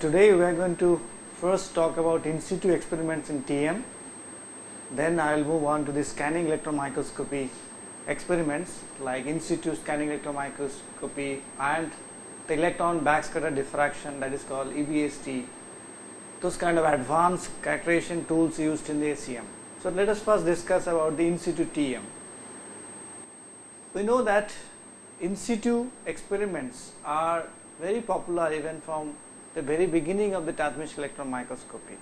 Today we are going to first talk about in situ experiments in TM, then I will move on to the scanning electron microscopy experiments like in situ scanning electron microscopy and the electron backscatter diffraction that is called EBSD, those kind of advanced characterization tools used in the ACM. So, let us first discuss about the in situ TM. We know that in situ experiments are very popular even from the very beginning of the transmission electron microscopy.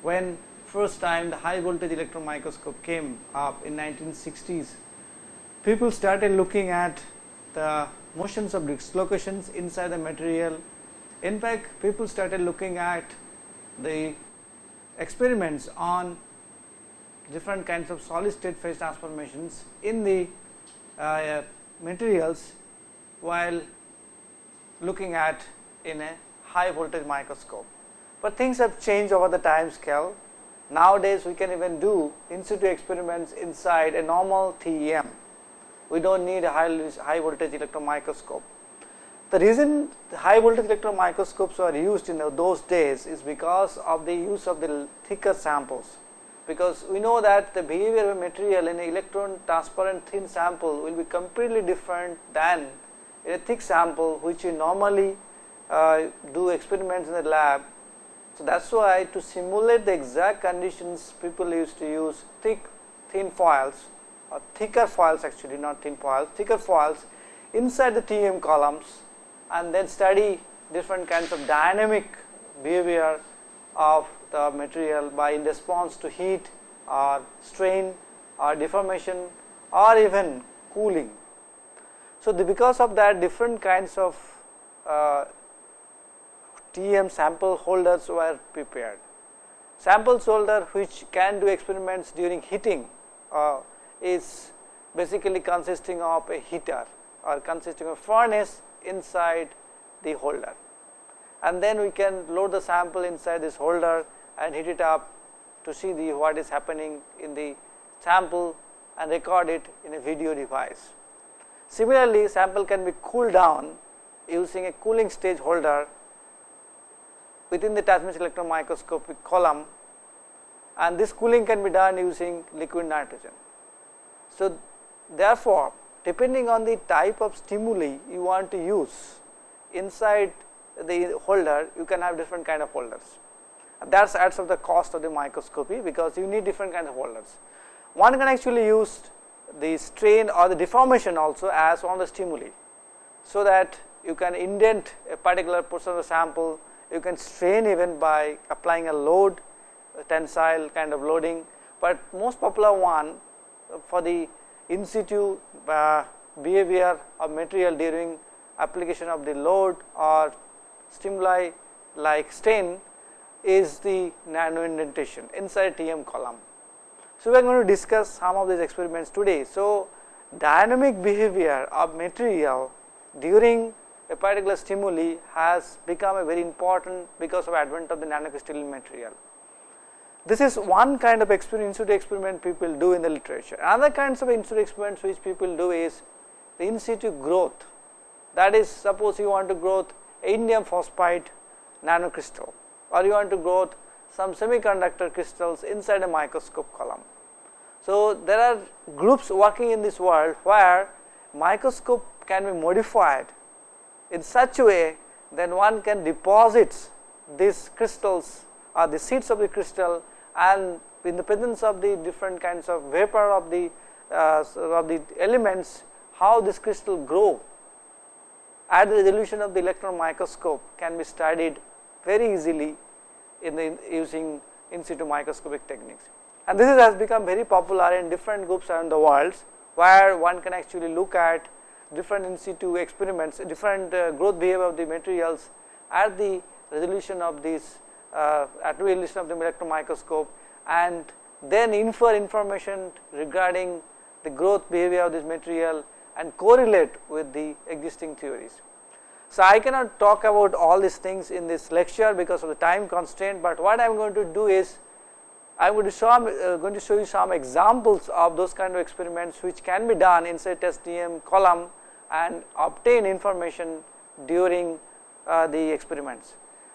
When first time the high voltage electron microscope came up in 1960s, people started looking at the motions of dislocations inside the material. In fact, people started looking at the experiments on different kinds of solid state phase transformations in the uh, materials while looking at in a high voltage microscope. But things have changed over the time scale. Nowadays, we can even do in situ experiments inside a normal TEM. We do not need a high, high voltage electron microscope. The reason the high voltage electron microscopes were used in those days is because of the use of the thicker samples because we know that the behavior of a material in an electron transparent thin sample will be completely different than in a thick sample which we normally uh, do experiments in the lab. So, that is why to simulate the exact conditions people used to use thick thin foils or thicker foils actually not thin foils, thicker foils inside the TEM columns and then study different kinds of dynamic behavior of the material by in response to heat or strain or deformation or even cooling. So, the because of that different kinds of uh, TM sample holders were prepared. Sample holder which can do experiments during heating uh, is basically consisting of a heater or consisting of furnace inside the holder and then we can load the sample inside this holder and heat it up to see the what is happening in the sample and record it in a video device. Similarly, sample can be cooled down using a cooling stage holder within the transmission electron microscopic column and this cooling can be done using liquid nitrogen. So, therefore, depending on the type of stimuli you want to use inside the holder you can have different kind of holders that adds up the cost of the microscopy because you need different kind of holders. One can actually use the strain or the deformation also as one of the stimuli. So, that you can indent a particular portion of the sample, you can strain even by applying a load a tensile kind of loading, but most popular one for the in situ uh, behavior of material during application of the load or stimuli like strain is the nano indentation inside TM column. So, we are going to discuss some of these experiments today. So, dynamic behavior of material during a particular stimuli has become a very important because of advent of the nanocrystalline material. This is one kind of situ experiment people do in the literature. Another kinds of in situ experiments which people do is the in situ growth. That is, suppose you want to growth indium phosphide nanocrystal or you want to grow some semiconductor crystals inside a microscope column. So, there are groups working in this world where microscope can be modified in such a way then one can deposit these crystals or the seeds of the crystal and in the presence of the different kinds of vapor of the uh, of the elements how this crystal grow at the resolution of the electron microscope can be studied very easily in the using in situ microscopic techniques. And this has become very popular in different groups around the world, where one can actually look at different in situ experiments, different uh, growth behavior of the materials at the resolution of this uh, at the resolution of the electron microscope and then infer information regarding the growth behavior of this material and correlate with the existing theories. So, I cannot talk about all these things in this lecture because of the time constraint, but what I am going to do is I am going to show uh, going to show you some examples of those kind of experiments which can be done inside TM column and obtain information during uh, the experiments.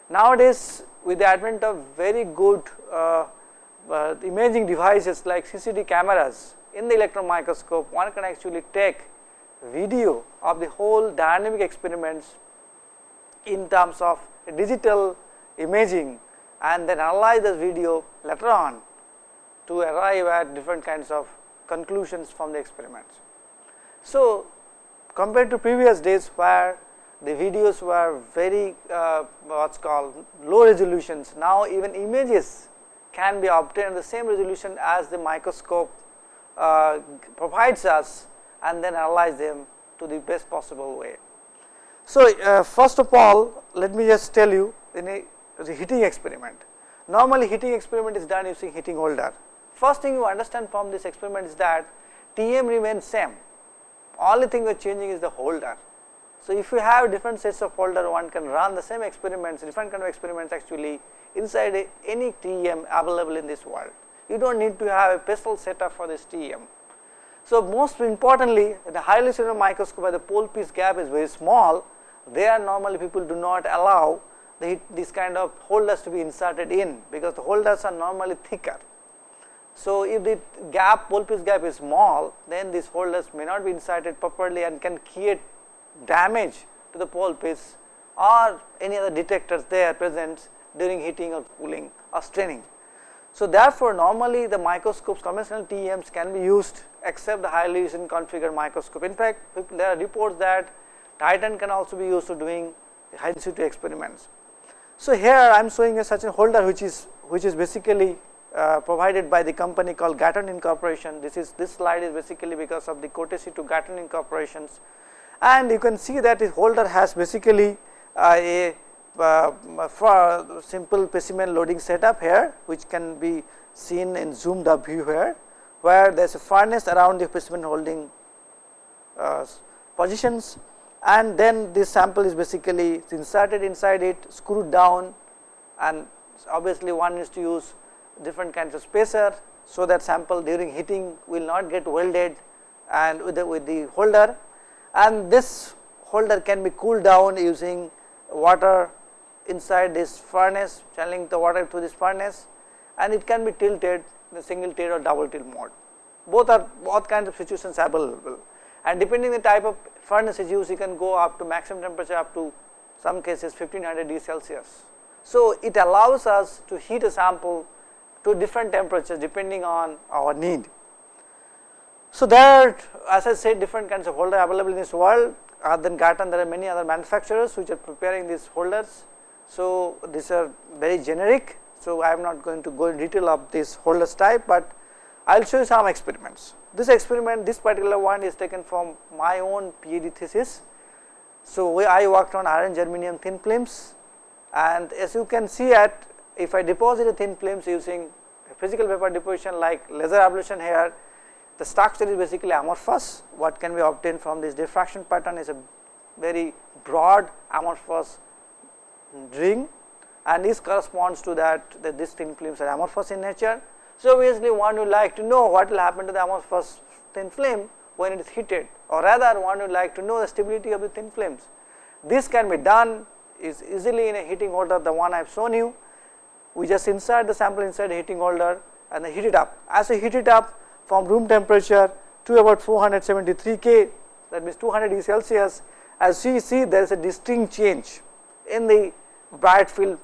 Nowadays with the advent of very good uh, uh, imaging devices like CCD cameras in the electron microscope one can actually take video of the whole dynamic experiments in terms of digital imaging and then analyze this video later on to arrive at different kinds of conclusions from the experiments. So, compared to previous days where the videos were very uh, what is called low resolutions, now even images can be obtained the same resolution as the microscope uh, provides us and then analyze them to the best possible way. So, uh, first of all let me just tell you in a heating experiment. Normally heating experiment is done using heating holder. First thing you understand from this experiment is that TM remains same, only thing we are changing is the holder. So, if you have different sets of holder one can run the same experiments different kind of experiments actually inside any TM available in this world. You do not need to have a special setup for this TM. So, most importantly the highly sensitive microscope where the pole piece gap is very small there normally people do not allow the, this kind of holders to be inserted in because the holders are normally thicker. So, if the gap piece gap is small then these holders may not be inserted properly and can create damage to the piece or any other detectors there present during heating or cooling or straining. So, therefore, normally the microscopes conventional TEMs can be used except the highly resolution configured microscope. In fact, there are reports that Titan can also be used for doing high situ experiments. So, here I am showing a such a holder which is which is basically uh, provided by the company called Gatan Incorporation. This is this slide is basically because of the courtesy to Gatan Incorporations and you can see that this holder has basically uh, a uh, simple specimen loading setup here which can be seen in zoomed up view here where there is a furnace around the specimen holding uh, positions and then this sample is basically inserted inside it screwed down and obviously one is to use different kinds of spacer so that sample during heating will not get welded and with the, with the holder and this holder can be cooled down using water inside this furnace channeling the water through this furnace and it can be tilted in a single tilt or double tilt mode. Both are both kinds of situations available and depending the type of furnace is used you can go up to maximum temperature up to some cases 1500 degree Celsius. So, it allows us to heat a sample to different temperatures depending on our need. So, there as I said different kinds of holder available in this world other than Gatan there are many other manufacturers which are preparing these holders so, these are very generic. So, I am not going to go in detail of this holders type, but I will show you some experiments. This experiment this particular one is taken from my own PhD thesis. So, I worked on iron germanium thin films and as you can see at if I deposit a thin films using physical vapor deposition like laser ablation here the structure is basically amorphous what can be obtained from this diffraction pattern is a very broad amorphous ring and this corresponds to that, that this thin films are amorphous in nature. So, obviously one would like to know what will happen to the amorphous thin film when it is heated or rather one would like to know the stability of the thin films. This can be done is easily in a heating order the one I have shown you. We just insert the sample inside the heating holder and heat it up. As we heat it up from room temperature to about 473 K that means 200 degrees Celsius as you see there is a distinct change in the bright field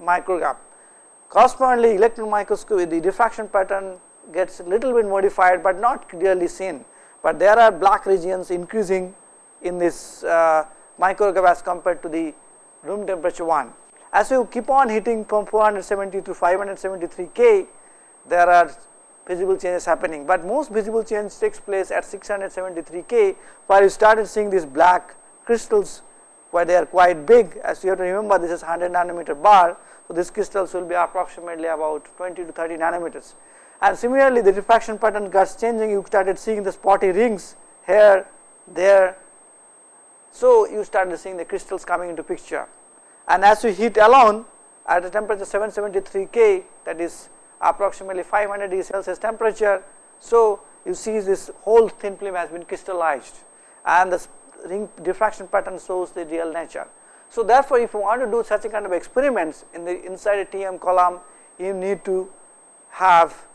micrograph. Correspondingly electron microscopy the diffraction pattern gets a little bit modified, but not clearly seen, but there are black regions increasing in this uh, micrograph as compared to the room temperature one. As you keep on hitting from 470 to 573 K, there are visible changes happening, but most visible change takes place at 673 K, where you started seeing these black crystals where they are quite big. As you have to remember this is 100 nanometer bar. So, these crystals will be approximately about 20 to 30 nanometers. And similarly the diffraction pattern gets changing. You started seeing the spotty rings here there. So, you started seeing the crystals coming into picture and as you heat alone at a temperature 773 K that is approximately 500 degrees Celsius temperature. So, you see this whole thin film has been crystallized and the ring diffraction pattern shows the real nature. So, therefore, if you want to do such a kind of experiments in the inside a TM column, you need to have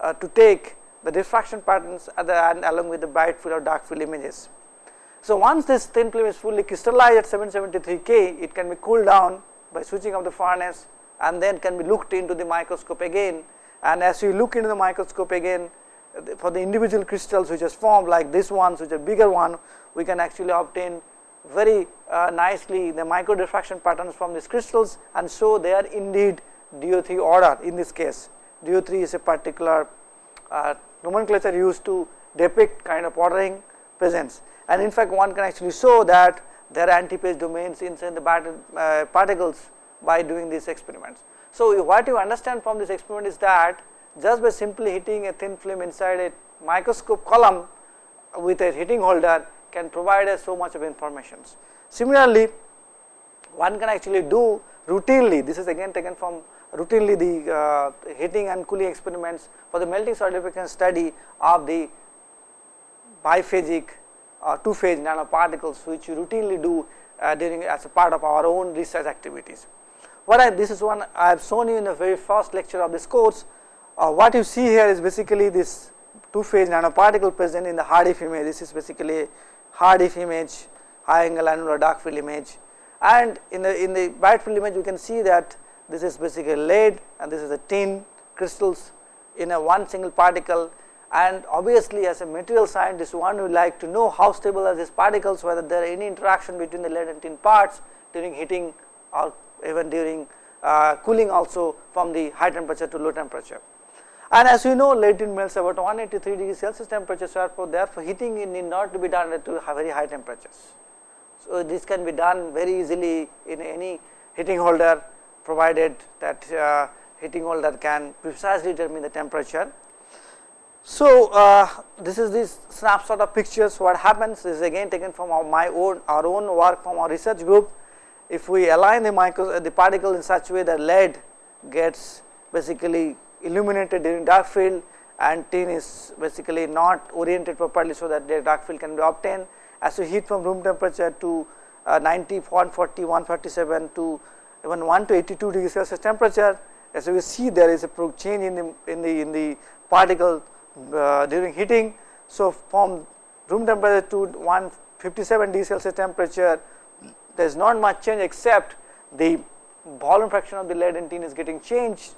uh, to take the diffraction patterns at the end along with the bright field or dark field images. So, once this thin film is fully crystallized at 773 K, it can be cooled down by switching off the furnace and then can be looked into the microscope again. And as you look into the microscope again for the individual crystals which is formed like this one which are bigger one we can actually obtain very uh, nicely the micro diffraction patterns from these crystals. And so they are indeed DO3 order in this case. DO3 is a particular uh, nomenclature used to depict kind of ordering presence and in fact one can actually show that there are antiphase domains inside the uh, particles by doing these experiments. So, what you understand from this experiment is that just by simply hitting a thin film inside a microscope column with a heating holder can provide us so much of information. Similarly, one can actually do routinely this is again taken from routinely the uh, heating and cooling experiments for the melting solidification study of the biphasic uh, two phase nanoparticles which we routinely do uh, during as a part of our own research activities. What I this is one I have shown you in the very first lecture of this course. Uh, what you see here is basically this two phase nanoparticle present in the HAADF image. This is basically HAADF image, high angle annular dark field image and in the in the bright field image you can see that this is basically lead and this is a tin crystals in a one single particle and obviously as a material scientist one would like to know how stable are these particles whether there are any interaction between the lead and tin parts during heating or even during uh, cooling also from the high temperature to low temperature. And as you know lead tin melts about 183 degrees Celsius temperature so therefore heating need not to be done at very high temperatures. So this can be done very easily in any heating holder provided that uh, heating holder can precisely determine the temperature so, uh, this is this snapshot of pictures what happens is again taken from our, my own our own work from our research group. If we align the micro uh, the particle in such a way that lead gets basically illuminated during dark field and tin is basically not oriented properly so that the dark field can be obtained as you heat from room temperature to uh, 90, 140, 137 to even 1 to 82 degrees Celsius temperature as we see there is a change in the in the in the particle uh, during heating. So, from room temperature to 157 degree Celsius temperature there is not much change except the volume fraction of the lead and tin is getting changed,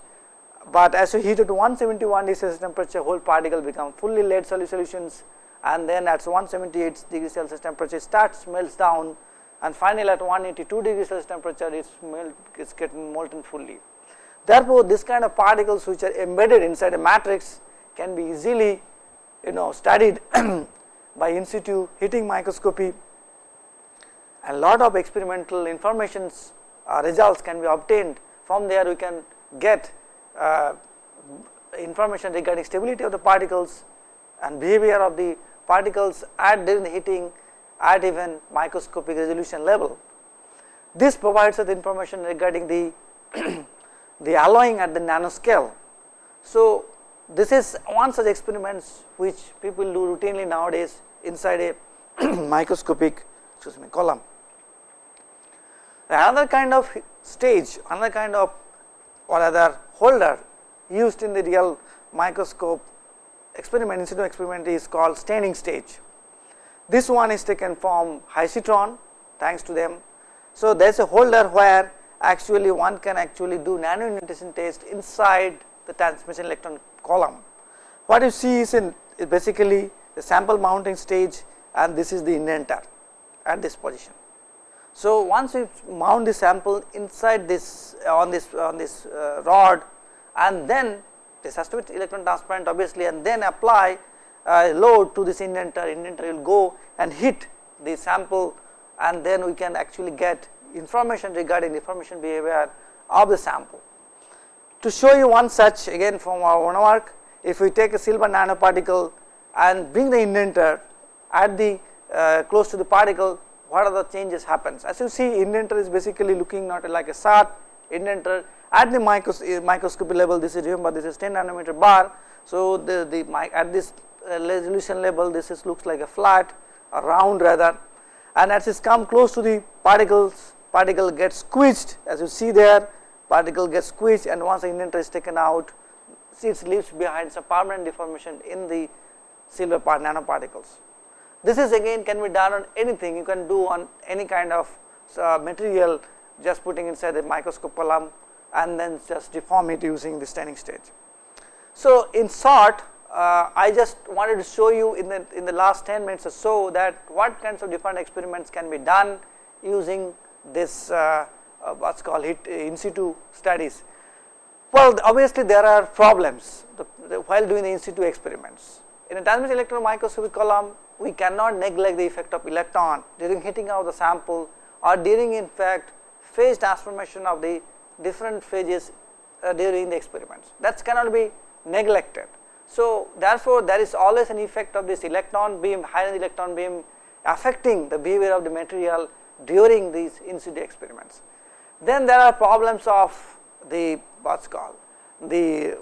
but as you heat it to 171 degree Celsius temperature whole particle become fully lead solutions and then at 178 degree Celsius temperature starts melts down and finally at 182 degree Celsius temperature it's melt is getting molten fully. Therefore, this kind of particles which are embedded inside a matrix can be easily you know studied by in situ heating microscopy and lot of experimental informations uh, results can be obtained from there we can get uh, information regarding stability of the particles and behavior of the particles at during the heating at even microscopic resolution level. This provides us information regarding the the alloying at the nanoscale. So, this is one such experiments which people do routinely nowadays inside a microscopic excuse me column. Another kind of stage, another kind of or other holder used in the real microscope experiment, in experiment is called straining stage. This one is taken from Hysitron thanks to them. So, there is a holder where actually one can actually do nano test inside the transmission electron column. What you see is in is basically the sample mounting stage and this is the indenter at this position. So, once you mount the sample inside this on this on this uh, rod and then this has to be electron transparent obviously and then apply uh, load to this indenter, indenter will go and hit the sample and then we can actually get information regarding the formation behavior of the sample. To show you one such again from our own work, if we take a silver nanoparticle and bring the indenter at the uh, close to the particle, what are the changes happens? As you see, indenter is basically looking not like a SAT indenter at the micros uh, microscopy level. This is remember this is 10 nanometer bar. So the the at this uh, resolution level, this is looks like a flat, a round rather, and as it come close to the particles particle gets squeezed as you see there particle gets squeezed and once the indenter is taken out it leaves behind some permanent deformation in the silver part nanoparticles. This is again can be done on anything you can do on any kind of uh, material just putting inside the microscope column and then just deform it using the straining stage. So, in short uh, I just wanted to show you in the in the last 10 minutes or so that what kinds of different experiments can be done using this uh, uh, what is called hit in situ studies. Well, obviously there are problems the, the, while doing the in situ experiments. In a transmission electron microscopic column, we cannot neglect the effect of electron during heating of the sample or during in fact phase transformation of the different phases uh, during the experiments. That cannot be neglected. So, therefore, there is always an effect of this electron beam, high energy electron beam affecting the behavior of the material during these in situ experiments. Then there are problems of the what's called the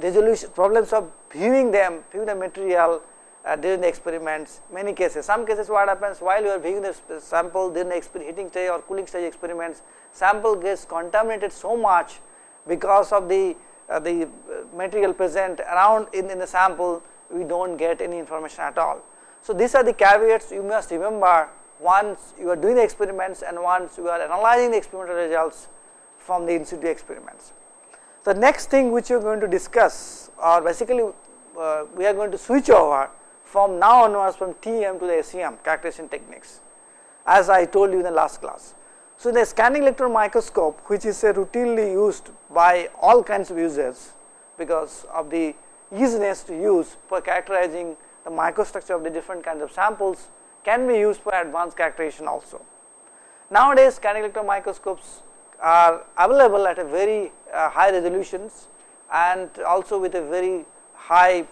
resolution problems of viewing them viewing the material uh, during the experiments many cases some cases what happens while you are viewing the sample during the heating stage or cooling stage experiments sample gets contaminated so much because of the uh, the material present around in, in the sample we do not get any information at all. So, these are the caveats you must remember once you are doing the experiments and once you are analyzing the experimental results from the in situ experiments. The next thing which we are going to discuss or basically uh, we are going to switch over from now onwards from TEM to the SEM characterization techniques as I told you in the last class. So, the scanning electron microscope which is uh, routinely used by all kinds of users because of the easiness to use for characterizing the microstructure of the different kinds of samples can be used for advanced characterization also. Nowadays scanning electron microscopes are available at a very uh, high resolutions and also with a very high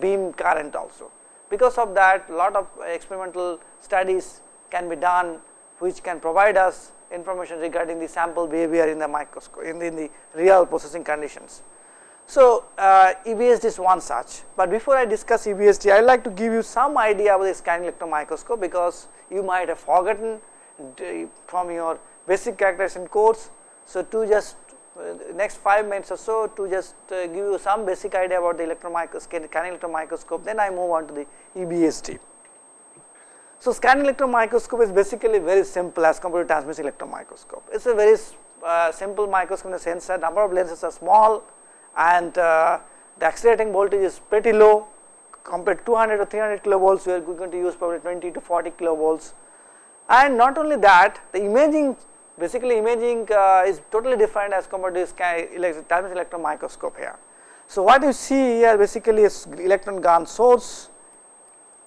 beam current also. Because of that lot of experimental studies can be done which can provide us information regarding the sample behavior in the microscope in the, in the real processing conditions. So, uh, EBSD is one such, but before I discuss EBSD, I would like to give you some idea about the scanning electron microscope because you might have forgotten from your basic characterization course. So, to just uh, next 5 minutes or so to just uh, give you some basic idea about the electron microscope, scanning electron microscope, then I move on to the EBSD. So, scanning electron microscope is basically very simple as compared to transmission electron microscope. It is a very uh, simple microscope in the sense that number of lenses are small and uh, the accelerating voltage is pretty low. Compared to 200 or 300 kilovolts we are going to use probably 20 to 40 kilovolts. And not only that the imaging basically imaging uh, is totally different as compared to this transmission electron microscope here. So, what you see here basically is electron gun source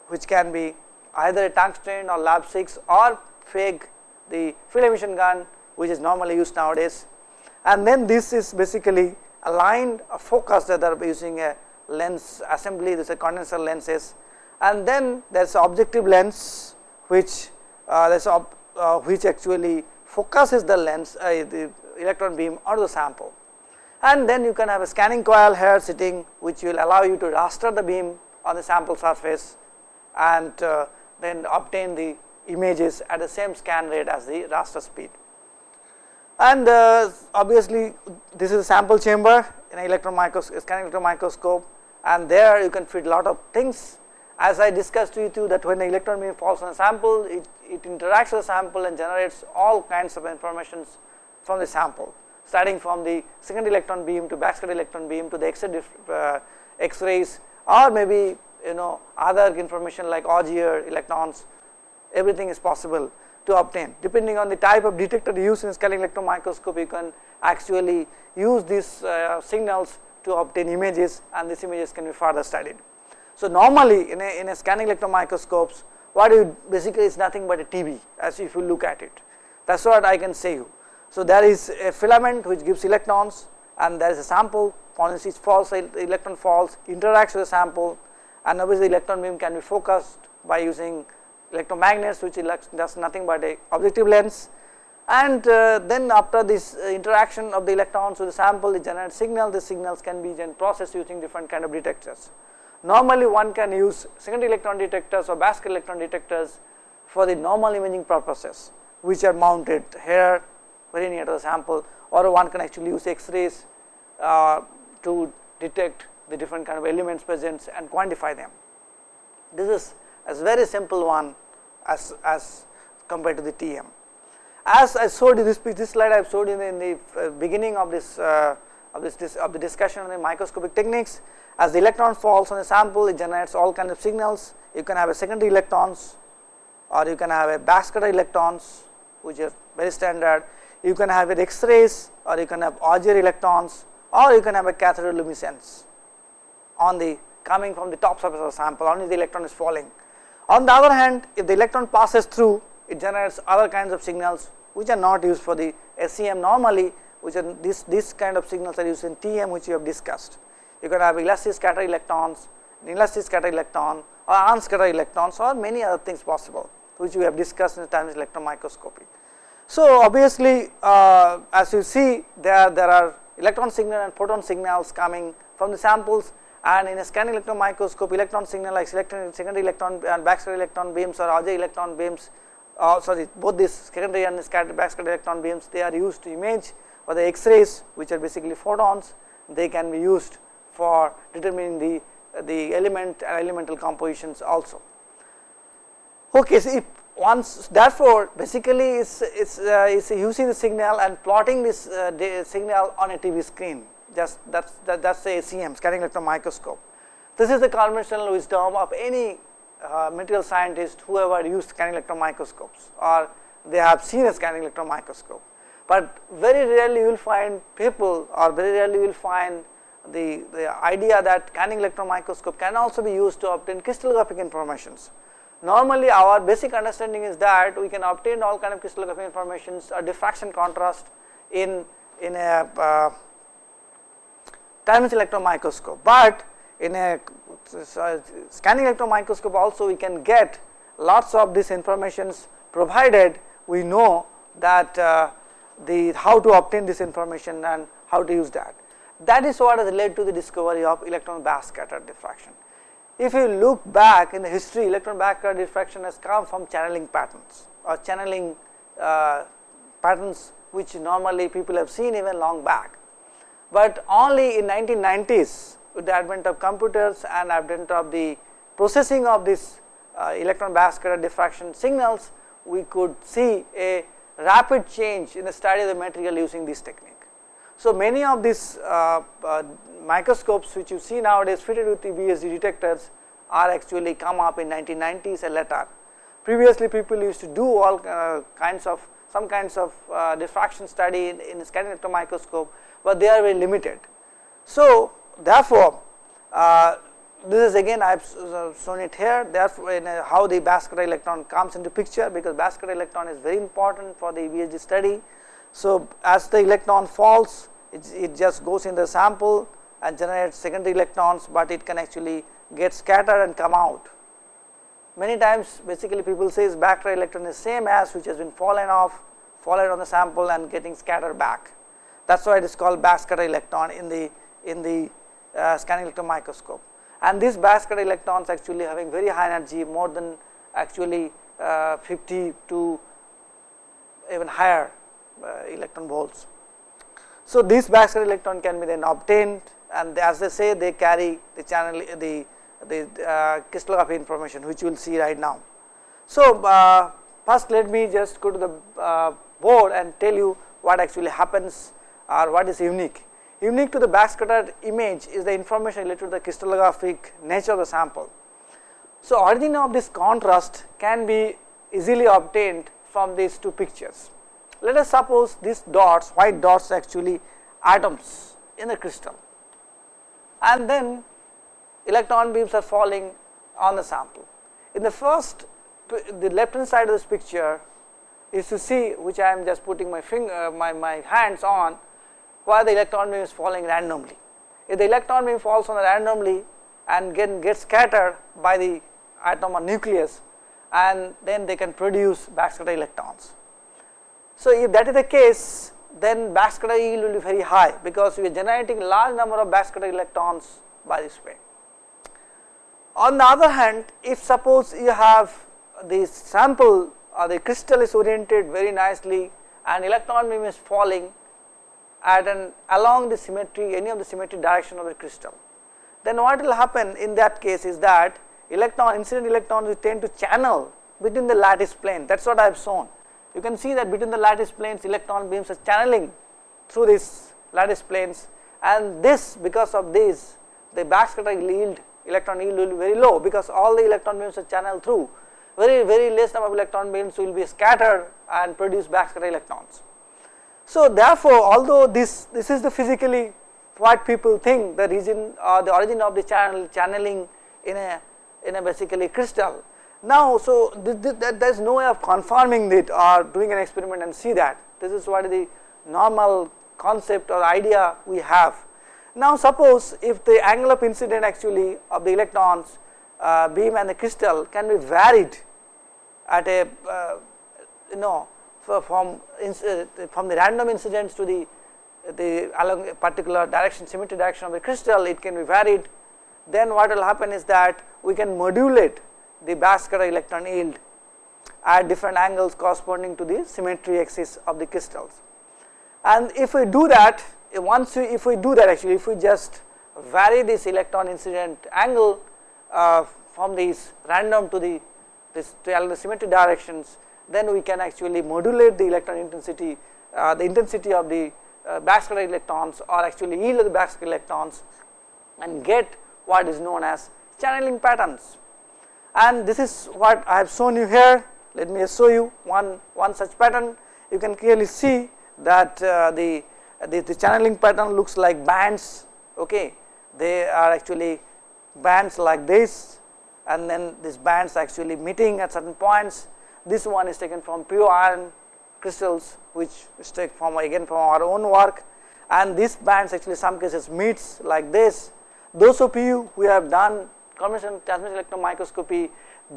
which can be either a tungsten or LaB6 or FEG the field emission gun which is normally used nowadays. And then this is basically aligned focus that are using a lens assembly this is a condenser lenses. And then there is objective lens which uh, there is uh, which actually focuses the lens uh, the electron beam onto the sample. And then you can have a scanning coil here sitting which will allow you to raster the beam on the sample surface and uh, then obtain the images at the same scan rate as the raster speed and uh, obviously this is a sample chamber in electron microscope scanning electron microscope. And there you can fit lot of things. As I discussed to you that when the electron beam falls on a sample it, it interacts with the sample and generates all kinds of information from the sample. Starting from the second electron beam to backscatter electron beam to the uh, X-rays or maybe you know other information like Auger electrons. Everything is possible to obtain. Depending on the type of detector used in scanning electron microscope, you can actually use these uh, signals to obtain images and these images can be further studied. So, normally in a, in a scanning electron microscopes, what you basically is nothing but a TV as if you look at it. That is what I can say you. So, there is a filament which gives electrons and there is a sample, once it falls, electron falls, interacts with the sample and obviously electron beam can be focused by using electromagnets which does nothing but a objective lens and uh, then after this uh, interaction of the electrons with the sample it generates signal the signals can be then processed using different kind of detectors. Normally one can use secondary electron detectors or backscatter electron detectors for the normal imaging purposes which are mounted here very near to the sample or one can actually use X-rays uh, to detect the different kind of elements present and quantify them. This is a very simple one as, as compared to the TM. As I showed this, this slide I have showed in the, in the uh, beginning of this, uh, of this, of the discussion on the microscopic techniques as the electron falls on the sample it generates all kinds of signals you can have a secondary electrons or you can have a backscatter electrons which is very standard you can have it X-rays or you can have Auger electrons or you can have a cathodoluminescence on the coming from the top surface of the sample only the electron is falling. On the other hand if the electron passes through it generates other kinds of signals which are not used for the SEM normally which are this, this kind of signals are used in TM which we have discussed. You can have elastic scatter electrons, elastic scatter electron or unscattered electrons or many other things possible which we have discussed in the time of electron microscopy. So, obviously uh, as you see there, there are electron signal and photon signals coming from the samples and in a scanning electron microscope electron signal like secondary electron and backscatter electron beams or auxiliary electron beams uh, sorry both these secondary and scatter backscatter electron beams they are used to image for the x-rays which are basically photons they can be used for determining the the element and elemental compositions also. Okay, so if once therefore basically is is uh, is using the signal and plotting this uh, signal on a TV screen just that's that, that's the SEM scanning electron microscope. This is the conventional wisdom of any uh, material scientist who ever used scanning electron microscopes or they have seen a scanning electron microscope. But very rarely you will find people or very rarely you will find the, the idea that scanning electron microscope can also be used to obtain crystallographic informations. Normally our basic understanding is that we can obtain all kind of crystallographic informations a diffraction contrast in, in a uh, dimensional electron microscope, but in a scanning electron microscope also we can get lots of these informations provided we know that uh, the how to obtain this information and how to use that. That is what has led to the discovery of electron backscatter diffraction. If you look back in the history electron backscatter diffraction has come from channeling patterns or channeling uh, patterns which normally people have seen even long back but only in 1990s with the advent of computers and advent of the processing of this uh, electron backscatter diffraction signals, we could see a rapid change in the study of the material using this technique. So, many of these uh, uh, microscopes which you see nowadays fitted with the BSD detectors are actually come up in 1990s and later. Previously people used to do all uh, kinds of some kinds of uh, diffraction study in, in scanning electron microscope but they are very limited. So, therefore, uh, this is again I have shown it here therefore, in a, how the backscatter electron comes into picture because backscatter electron is very important for the BSD study. So, as the electron falls it, it just goes in the sample and generates secondary electrons, but it can actually get scattered and come out. Many times basically people say is backscatter electron is same as which has been fallen off fallen on the sample and getting scattered back. That is why it is called backscatter electron in the in the uh, scanning electron microscope. And these backscatter electrons actually having very high energy more than actually uh, 50 to even higher uh, electron volts. So, these backscatter electron can be then obtained and as they say they carry the channel the the uh, crystallography information which you will see right now. So, uh, first let me just go to the uh, board and tell you what actually happens or what is unique. Unique to the backscatter image is the information related to the crystallographic nature of the sample. So, origin of this contrast can be easily obtained from these two pictures. Let us suppose these dots, white dots actually atoms in the crystal and then electron beams are falling on the sample. In the first, the left hand side of this picture is to see which I am just putting my finger, uh, my, my hands on why the electron beam is falling randomly. If the electron beam falls on randomly and get, get scattered by the atom or nucleus and then they can produce backscatter electrons. So, if that is the case then backscatter yield will be very high because we are generating large number of backscatter electrons by this way. On the other hand if suppose you have the sample uh, the crystal is oriented very nicely and electron beam is falling at an along the symmetry any of the symmetry direction of the crystal. Then what will happen in that case is that electron incident electrons will tend to channel between the lattice plane that is what I have shown. You can see that between the lattice planes electron beams are channeling through these lattice planes and this because of this the backscatter yield electron yield will be very low because all the electron beams are channeled through very very less number of electron beams will be scattered and produce backscatter electrons. So therefore although this this is the physically what people think the region or the origin of the channel channeling in a in a basically crystal. Now so there is no way of confirming it or doing an experiment and see that this is what the normal concept or idea we have. Now suppose if the angle of incident actually of the electrons uh, beam and the crystal can be varied at a uh, you know from uh, from the random incidents to the the along a particular direction symmetry direction of the crystal it can be varied then what will happen is that we can modulate the backscatter electron yield at different angles corresponding to the symmetry axis of the crystals. And if we do that once we if we do that actually if we just vary this electron incident angle uh, from these random to the this to the symmetry directions then we can actually modulate the electron intensity uh, the intensity of the uh, backscatter electrons or actually yield of the backscatter electrons and get what is known as channeling patterns. And this is what I have shown you here. Let me show you one, one such pattern. You can clearly see that uh, the, the, the channeling pattern looks like bands. Okay, they are actually bands like this, and then these bands actually meeting at certain points. This one is taken from pure iron crystals which is taken from again from our own work and these bands actually some cases meets like this. Those of you who have done conventional transmission electron microscopy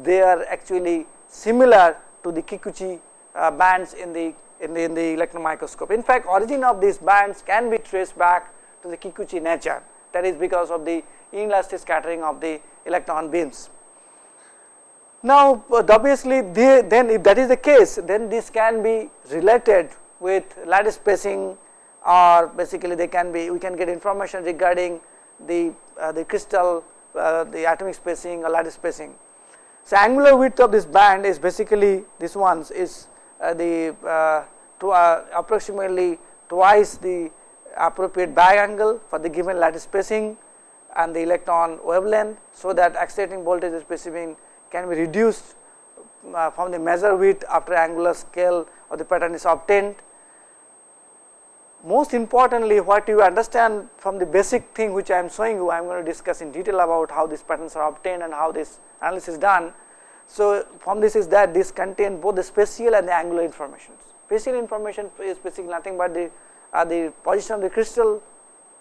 they are actually similar to the Kikuchi uh, bands in the, in the in the electron microscope. In fact, origin of these bands can be traced back to the Kikuchi nature that is because of the inelastic scattering of the electron beams. Now obviously they, then if that is the case then this can be related with lattice spacing or basically they can be we can get information regarding the uh, the crystal uh, the atomic spacing or lattice spacing. So angular width of this band is basically this ones is uh, the uh, to, uh, approximately twice the appropriate Bragg angle for the given lattice spacing and the electron wavelength so that accelerating voltage specific can be reduced uh, from the measure width after angular scale of the pattern is obtained. Most importantly what you understand from the basic thing which I am showing you I am going to discuss in detail about how these patterns are obtained and how this analysis is done. So, from this is that this contain both the spatial and the angular information. Spatial information is basically nothing but the uh, the position of the crystal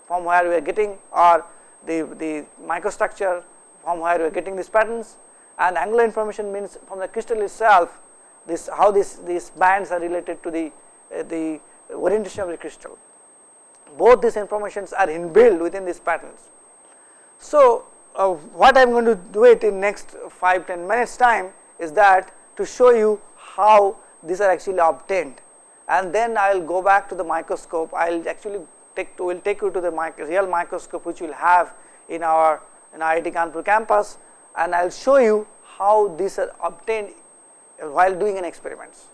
from where we are getting or the, the microstructure from where we are getting these patterns and angular information means from the crystal itself this how this these bands are related to the uh, the orientation of the crystal. Both these informations are inbuilt within these patterns. So, uh, what I am going to do it in next 5 10 minutes time is that to show you how these are actually obtained. And then I will go back to the microscope. I will actually take to will take you to the real microscope which we will have in our in IIT Kanpur campus. And I will show you how these are obtained while doing an experiments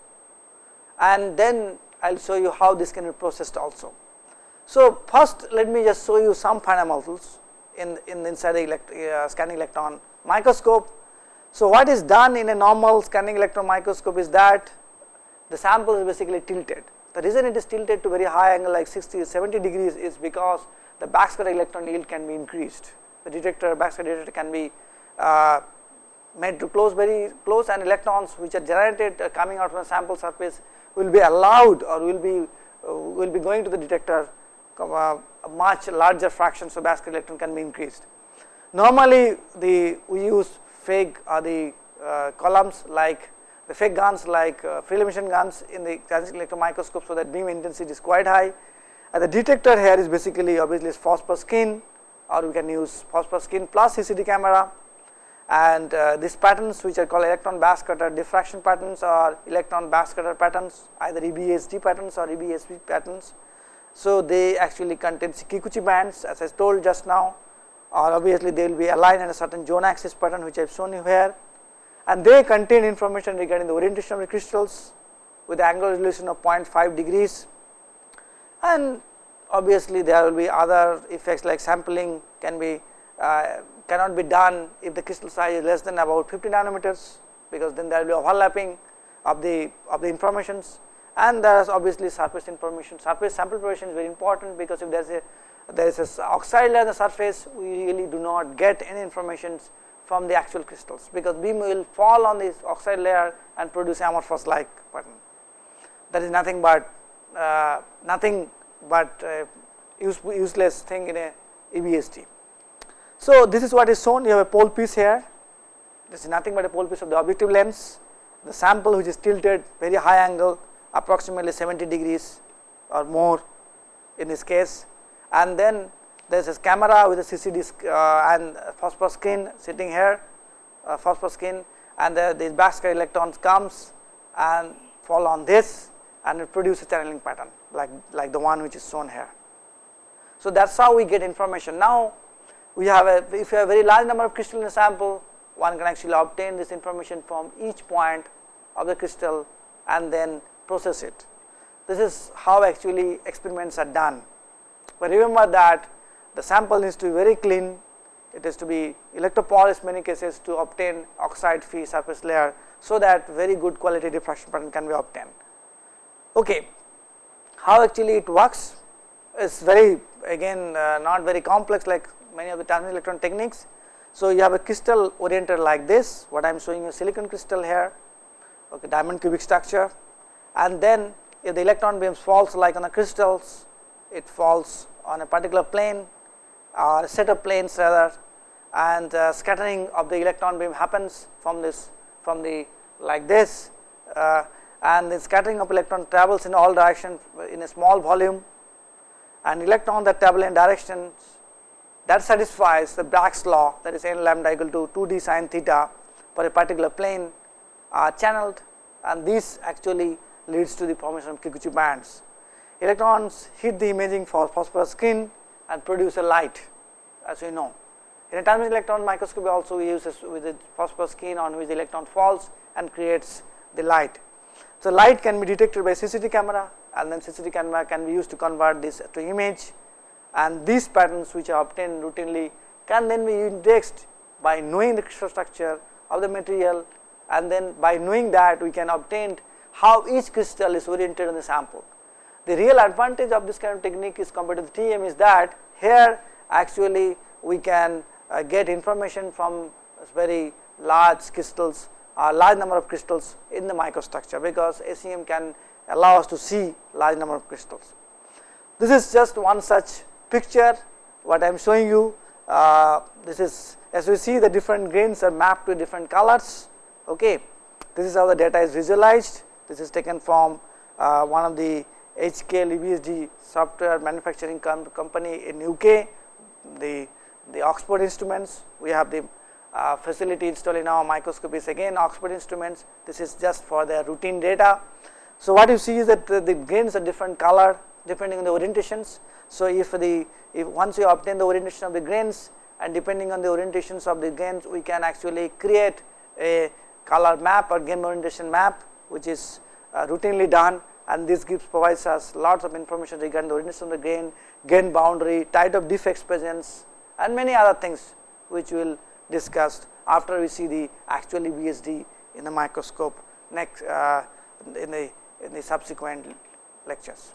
and then I will show you how this can be processed also. So, first let me just show you some fundamentals in, in inside the elect, uh, scanning electron microscope. So, what is done in a normal scanning electron microscope is that the sample is basically tilted. The reason it is tilted to very high angle like 60 70 degrees is because the backscatter electron yield can be increased. The detector backscatter detector can be uh, made to close very close and electrons which are generated uh, coming out from the sample surface will be allowed or will be uh, will be going to the detector much larger fraction so backscatter electron can be increased. Normally the we use FEG or the uh, columns like the FEG guns like uh, field emission guns in the transient electron microscope so that beam intensity is quite high and the detector here is basically obviously phosphor screen or we can use phosphor screen plus CCD camera and uh, these patterns which are called electron backscatter diffraction patterns or electron backscatter patterns either EBSD patterns or EBSP patterns. So, they actually contain Kikuchi bands as I told just now or obviously they will be aligned in a certain zone axis pattern which I have shown you here. And they contain information regarding the orientation of the crystals with angular resolution of 0.5 degrees. And obviously there will be other effects like sampling can be uh, cannot be done if the crystal size is less than about 50 nanometers because then there will be overlapping of the of the informations and there is obviously surface information. Surface sample preparation is very important because if there is a there is a oxide layer on the surface we really do not get any information from the actual crystals because beam will fall on this oxide layer and produce amorphous like pattern that is nothing but uh, nothing but uh, use, useless thing in a EBSD. So, this is what is shown. You have a pole piece here. This is nothing but a pole piece of the objective lens. The sample which is tilted very high angle approximately 70 degrees or more in this case and then there is a camera with a CCD uh, and phosphor screen sitting here uh, phosphor screen and the, these backscatter electrons comes and fall on this and it produces a channeling pattern like, like the one which is shown here. So, that is how we get information. Now, we have a if you have a very large number of crystal in a sample one can actually obtain this information from each point of the crystal and then process it. This is how actually experiments are done, but remember that the sample needs to be very clean, it is to be electropolished many cases to obtain oxide free surface layer, so that very good quality diffraction pattern can be obtained. Okay. How actually it works is very again uh, not very complex like many of the transmission electron techniques. So, you have a crystal oriented like this what I am showing you silicon crystal here okay, diamond cubic structure and then if the electron beams falls like on the crystals it falls on a particular plane or a set of planes rather and uh, scattering of the electron beam happens from this from the like this uh, and the scattering of electron travels in all directions in a small volume and electron that travel in directions that satisfies the Bragg's law that is n lambda equal to 2 d sin theta for a particular plane are channeled and this actually leads to the formation of Kikuchi bands. Electrons hit the imaging for phosphorus screen and produce a light as we know. In a transmission electron microscopy also we use with the phosphorus skin on which the electron falls and creates the light. So, light can be detected by CCD camera and then CCD camera can be used to convert this to image and these patterns which are obtained routinely can then be indexed by knowing the crystal structure of the material and then by knowing that we can obtain how each crystal is oriented on the sample. The real advantage of this kind of technique is compared to the TM is that here actually we can uh, get information from very large crystals a large number of crystals in the microstructure because SEM can allow us to see large number of crystals. This is just one such picture what I am showing you uh, this is as we see the different grains are mapped to different colors okay this is how the data is visualized this is taken from uh, one of the HKL EBSD software manufacturing com company in UK the the Oxford instruments we have the uh, facility installed in our microscope is again Oxford instruments this is just for their routine data. So, what you see is that the, the grains are different color depending on the orientations. So, if the if once you obtain the orientation of the grains and depending on the orientations of the grains we can actually create a color map or grain orientation map which is routinely done and this gives provides us lots of information regarding the orientation of the grain, grain boundary, type of defect presence and many other things which we will discuss after we see the actual EBSD in the microscope next uh, in the in the subsequent lectures.